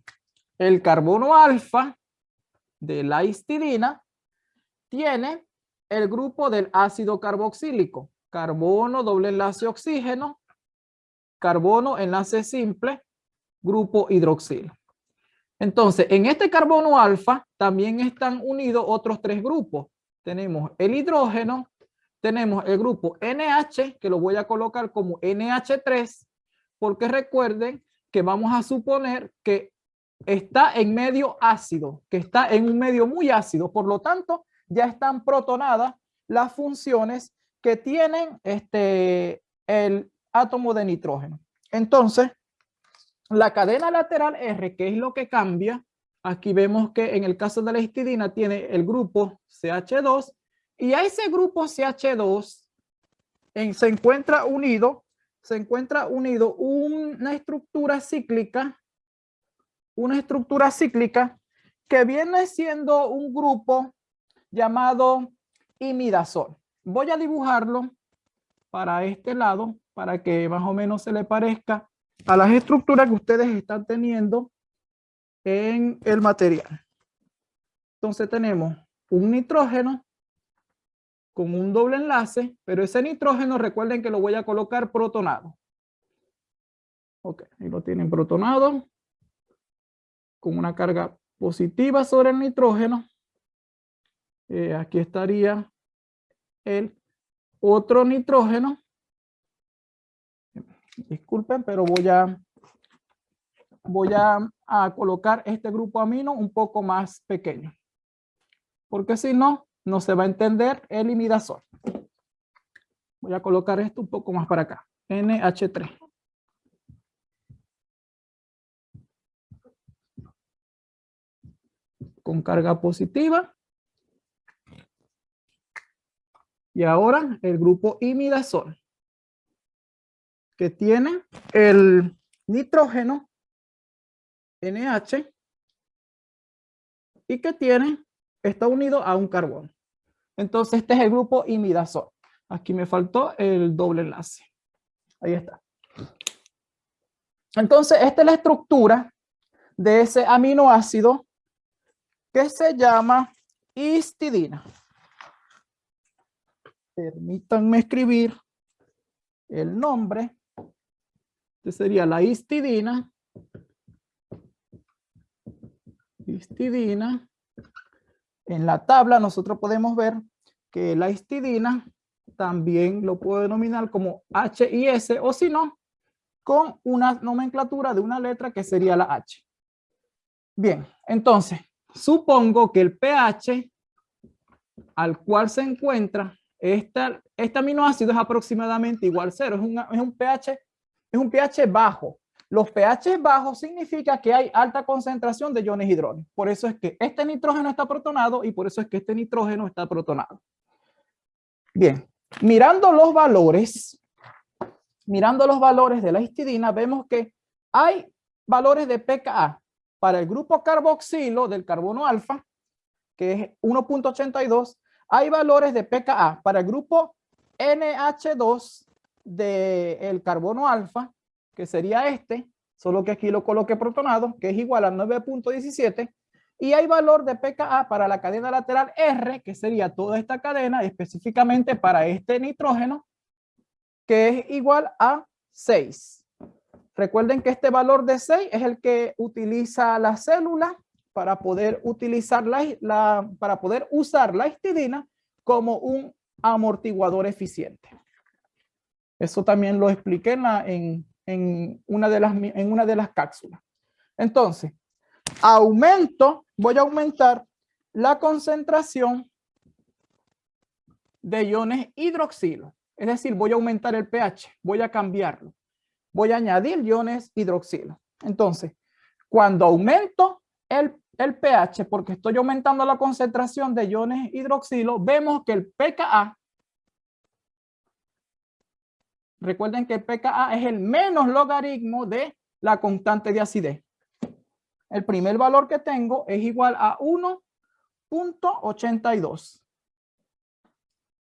el carbono alfa de la histidina tiene el grupo del ácido carboxílico, carbono, doble enlace oxígeno, carbono, enlace simple, grupo hidroxilo. Entonces, en este carbono alfa también están unidos otros tres grupos. Tenemos el hidrógeno, tenemos el grupo NH, que lo voy a colocar como NH3, porque recuerden que vamos a suponer que está en medio ácido, que está en un medio muy ácido. Por lo tanto, ya están protonadas las funciones que tienen este, el átomo de nitrógeno. Entonces, la cadena lateral R, que es lo que cambia, aquí vemos que en el caso de la histidina tiene el grupo CH2 y a ese grupo CH2 en, se encuentra unido, se encuentra unido una estructura cíclica una estructura cíclica que viene siendo un grupo llamado imidazol. Voy a dibujarlo para este lado para que más o menos se le parezca a las estructuras que ustedes están teniendo en el material. Entonces tenemos un nitrógeno con un doble enlace, pero ese nitrógeno recuerden que lo voy a colocar protonado. Ok, ahí lo tienen protonado con una carga positiva sobre el nitrógeno. Eh, aquí estaría el otro nitrógeno. Disculpen, pero voy a voy a, a, colocar este grupo amino un poco más pequeño. Porque si no, no se va a entender el imidazol. Voy a colocar esto un poco más para acá. NH3. Con carga positiva. Y ahora el grupo imidazol. Que tiene el nitrógeno NH y que tiene, está unido a un carbón. Entonces, este es el grupo imidazol. Aquí me faltó el doble enlace. Ahí está. Entonces, esta es la estructura de ese aminoácido que se llama histidina. Permítanme escribir el nombre. Este sería la histidina. Histidina. En la tabla nosotros podemos ver que la histidina también lo puedo denominar como H y S o si no, con una nomenclatura de una letra que sería la H. Bien, entonces, supongo que el pH al cual se encuentra esta, este aminoácido es aproximadamente igual a cero, es, es, un pH, es un pH bajo. Los pH bajos significa que hay alta concentración de iones hidrógenos. Por eso es que este nitrógeno está protonado y por eso es que este nitrógeno está protonado. Bien, mirando los valores, mirando los valores de la histidina, vemos que hay valores de pKa para el grupo carboxilo del carbono alfa, que es 1.82, hay valores de pKa para el grupo NH2 del carbono alfa, que sería este, solo que aquí lo coloqué protonado, que es igual a 9.17, y hay valor de pKa para la cadena lateral R, que sería toda esta cadena, específicamente para este nitrógeno, que es igual a 6. Recuerden que este valor de 6 es el que utiliza la célula para poder utilizar la, para poder usar la histidina como un amortiguador eficiente. Eso también lo expliqué en, una de las, en una de las cápsulas. Entonces, aumento, voy a aumentar la concentración de iones hidroxilo. Es decir, voy a aumentar el pH, voy a cambiarlo. Voy a añadir iones hidroxilo. Entonces, cuando aumento el, el pH, porque estoy aumentando la concentración de iones hidroxilo, vemos que el pKa Recuerden que pKa es el menos logaritmo de la constante de acidez. El primer valor que tengo es igual a 1.82.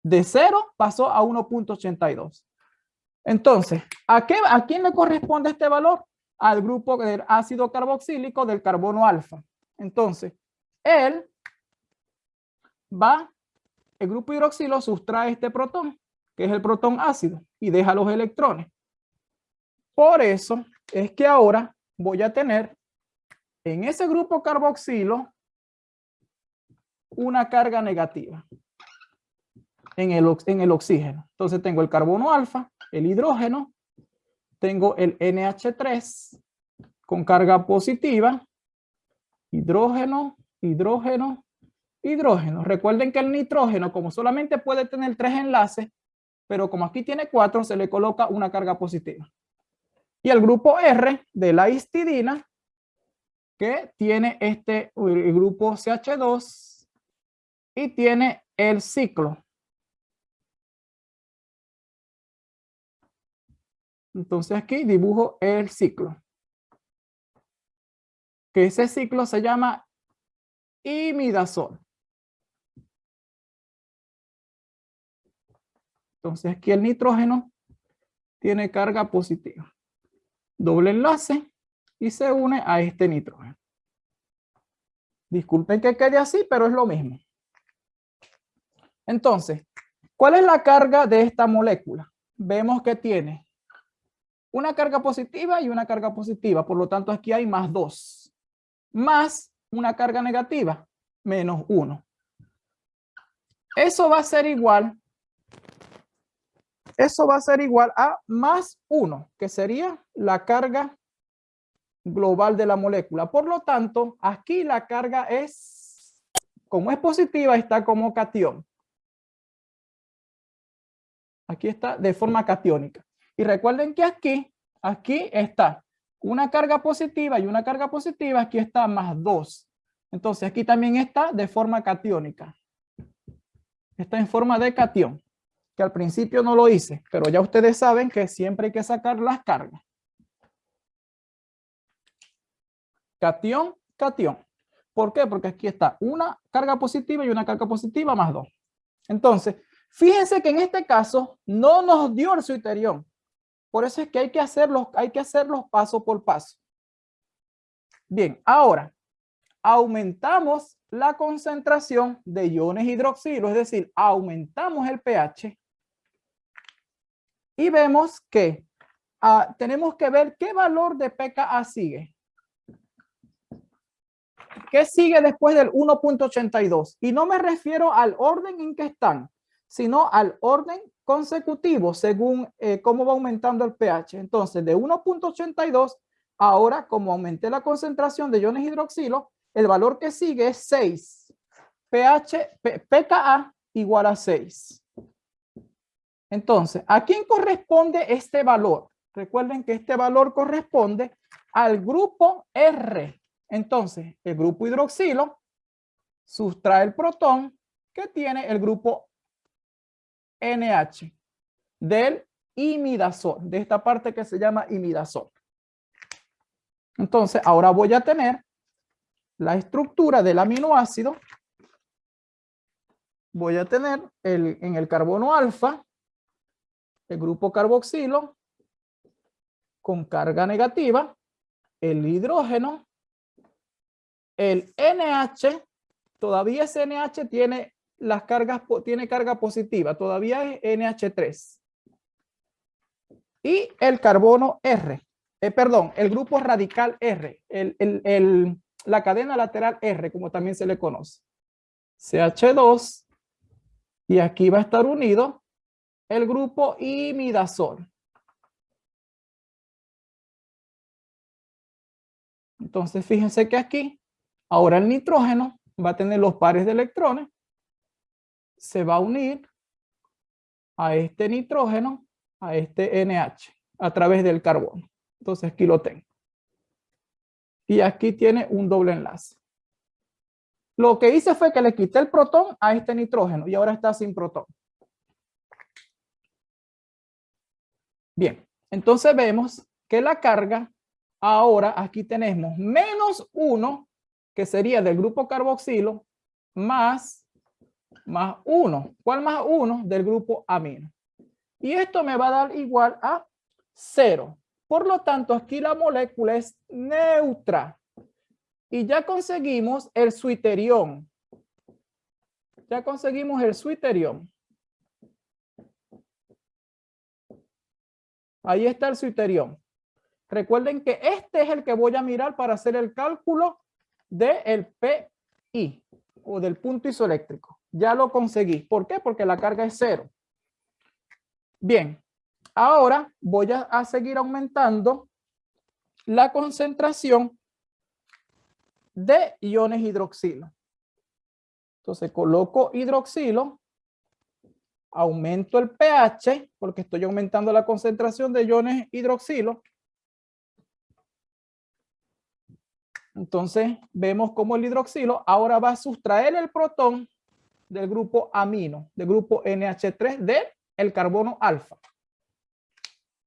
De 0 pasó a 1.82. Entonces, ¿a, qué, ¿a quién le corresponde este valor? Al grupo del ácido carboxílico del carbono alfa. Entonces, él va, el grupo hidroxilo sustrae este protón que es el protón ácido, y deja los electrones. Por eso es que ahora voy a tener en ese grupo carboxilo una carga negativa en el, en el oxígeno. Entonces tengo el carbono alfa, el hidrógeno, tengo el NH3 con carga positiva, hidrógeno, hidrógeno, hidrógeno. Recuerden que el nitrógeno, como solamente puede tener tres enlaces, pero como aquí tiene cuatro, se le coloca una carga positiva. Y el grupo R de la histidina, que tiene este grupo CH2 y tiene el ciclo. Entonces aquí dibujo el ciclo. que ese ciclo se llama imidazol. Entonces aquí el nitrógeno tiene carga positiva. Doble enlace y se une a este nitrógeno. Disculpen que quede así, pero es lo mismo. Entonces, ¿cuál es la carga de esta molécula? Vemos que tiene una carga positiva y una carga positiva. Por lo tanto, aquí hay más dos. Más una carga negativa, menos uno. Eso va a ser igual. Eso va a ser igual a más uno, que sería la carga global de la molécula. Por lo tanto, aquí la carga es, como es positiva, está como cation. Aquí está de forma catiónica. Y recuerden que aquí, aquí está una carga positiva y una carga positiva, aquí está más 2. Entonces aquí también está de forma catiónica. Está en forma de cation, que al principio no lo hice, pero ya ustedes saben que siempre hay que sacar las cargas. Cation, cation. ¿Por qué? Porque aquí está una carga positiva y una carga positiva más 2. Entonces, fíjense que en este caso no nos dio el suiterión. Por eso es que hay que hacerlos, hay que hacerlos paso por paso. Bien, ahora aumentamos la concentración de iones hidroxilo, es decir, aumentamos el pH y vemos que ah, tenemos que ver qué valor de pKa sigue. ¿Qué sigue después del 1.82? Y no me refiero al orden en que están, sino al orden consecutivo según eh, cómo va aumentando el pH. Entonces, de 1.82, ahora como aumenté la concentración de iones hidroxilo, el valor que sigue es 6. pH, pKa igual a 6. Entonces, ¿a quién corresponde este valor? Recuerden que este valor corresponde al grupo R. Entonces, el grupo hidroxilo sustrae el protón que tiene el grupo NH del imidazol, de esta parte que se llama imidazol. Entonces, ahora voy a tener la estructura del aminoácido. Voy a tener el, en el carbono alfa, el grupo carboxilo con carga negativa, el hidrógeno, el NH, todavía ese NH tiene las cargas, tiene carga positiva, todavía es NH3. Y el carbono R, eh, perdón, el grupo radical R, el, la cadena lateral R, como también se le conoce. CH2, y aquí va a estar unido el grupo imidazol. Entonces, fíjense que aquí, ahora el nitrógeno va a tener los pares de electrones se va a unir a este nitrógeno, a este NH, a través del carbono. Entonces aquí lo tengo. Y aquí tiene un doble enlace. Lo que hice fue que le quité el protón a este nitrógeno y ahora está sin protón. Bien, entonces vemos que la carga, ahora aquí tenemos menos uno, que sería del grupo carboxilo, más más 1. ¿Cuál más 1? Del grupo amino. Y esto me va a dar igual a 0. Por lo tanto, aquí la molécula es neutra. Y ya conseguimos el suiterión. Ya conseguimos el suiterión. Ahí está el suiterión. Recuerden que este es el que voy a mirar para hacer el cálculo del PI o del punto isoeléctrico. Ya lo conseguí. ¿Por qué? Porque la carga es cero. Bien, ahora voy a, seguir aumentando la concentración de iones hidroxilo. Entonces coloco hidroxilo, aumento el pH porque estoy aumentando la concentración de iones hidroxilo. Entonces vemos cómo el hidroxilo ahora va a sustraer el protón del grupo amino, del grupo NH3 del el carbono alfa.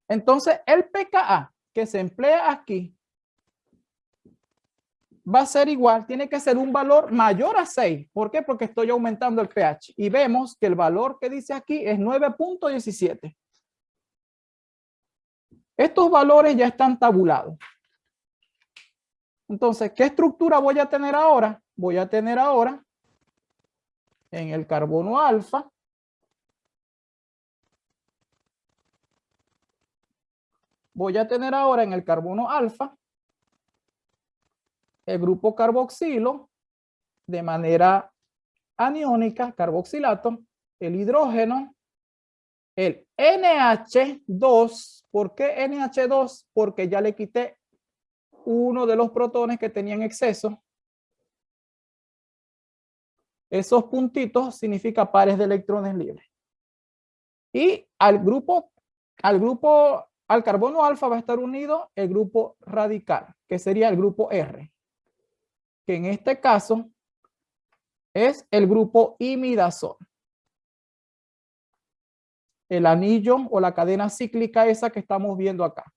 Entonces, el pKa que se emplea aquí va a ser igual, tiene que ser un valor mayor a 6. ¿Por qué? Porque estoy aumentando el pH. Y vemos que el valor que dice aquí es 9.17. Estos valores ya están tabulados. Entonces, ¿qué estructura voy a tener ahora? Voy a tener ahora en el carbono alfa voy a tener ahora en el carbono alfa el grupo carboxilo de manera aniónica, carboxilato, el hidrógeno, el NH2. ¿Por qué NH2? Porque ya le quité uno de los protones que tenía en exceso. Esos puntitos significa pares de electrones libres. Y al grupo, al grupo, al carbono alfa va a estar unido el grupo radical, que sería el grupo R que en este caso es el grupo imidazol. El anillo o la cadena cíclica esa que estamos viendo acá.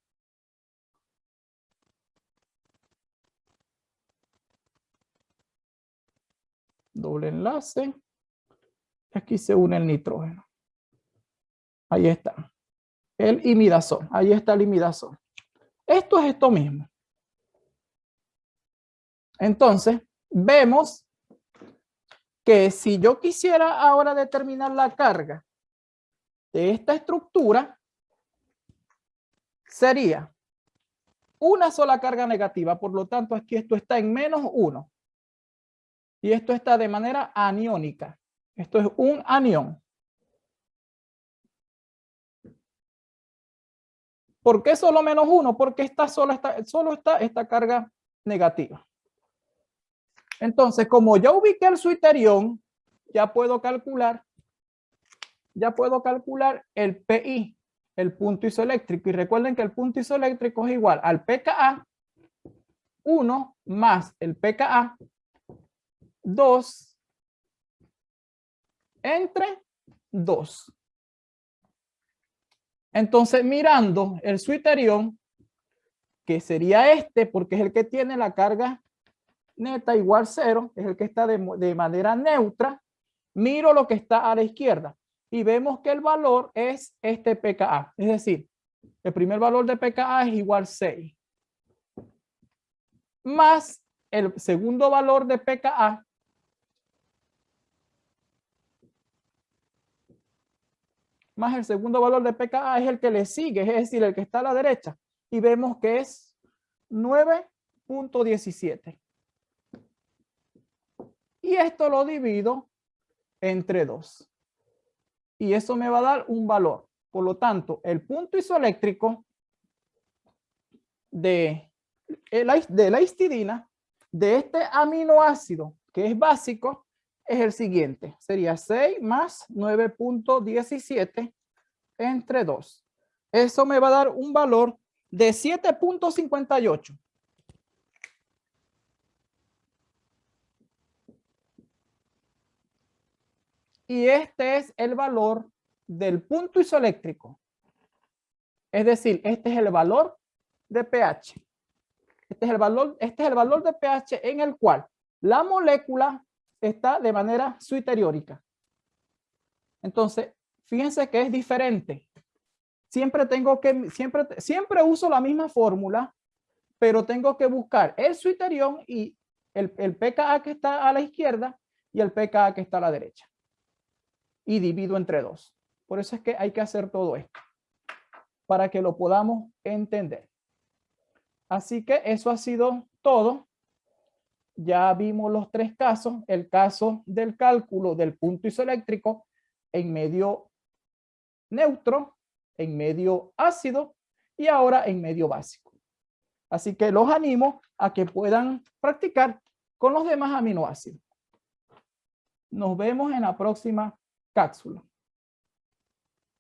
Doble enlace. Aquí se une el nitrógeno. Ahí está. El imidazol. Ahí está el imidazol. Esto es esto mismo. Entonces, vemos que si yo quisiera ahora determinar la carga de esta estructura, sería una sola carga negativa. Por lo tanto, aquí esto está en menos uno. Y esto está de manera aniónica. Esto es un anión. ¿Por qué solo menos uno? Porque esta solo está, solo está esta carga negativa. Entonces, como ya ubiqué el suiterión, ya puedo calcular, ya puedo calcular el PI, el punto isoeléctrico. Y recuerden que el punto isoeléctrico es igual al pKa 1 más el pKa 2 entre 2. Entonces, mirando el suiterión, que sería este, porque es el que tiene la carga neta igual cero, es el que está de, de manera neutra, miro lo que está a la izquierda y vemos que el valor es este pKa. Es decir, el primer valor de pKa es igual 6. Más el segundo valor de pKa. Más el segundo valor de pKa es el que le sigue, es decir, el que está a la derecha. Y vemos que es 9.17 y esto lo divido entre 2. Y eso me va a dar un valor. Por lo tanto, el punto isoeléctrico de, de la histidina, de este aminoácido que es básico, es el siguiente. Sería 6 más 9.17 entre 2. Eso me va a dar un valor de 7.58. y este es el valor del punto isoeléctrico. Es decir, este es el valor de pH. Este es el valor, este es el valor de pH en el cual la molécula está de manera suiteriórica. Entonces, fíjense que es diferente. Siempre tengo que, siempre, siempre uso la misma fórmula, pero tengo que buscar el suiterión y el, el pKa que está a la izquierda y el pKa que está a la derecha y divido entre dos. Por eso es que hay que hacer todo esto, para que lo podamos entender. Así que eso ha sido todo. Ya vimos los tres casos, el caso del cálculo del punto isoeléctrico en medio neutro, en medio ácido y ahora en medio básico. Así que los animo a que puedan practicar con los demás aminoácidos. Nos vemos en la próxima cápsula.